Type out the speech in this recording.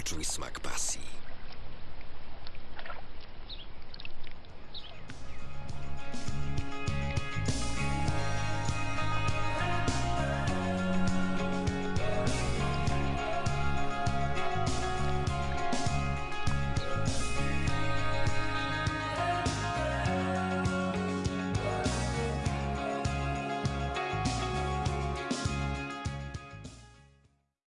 Poczuj smak pasji.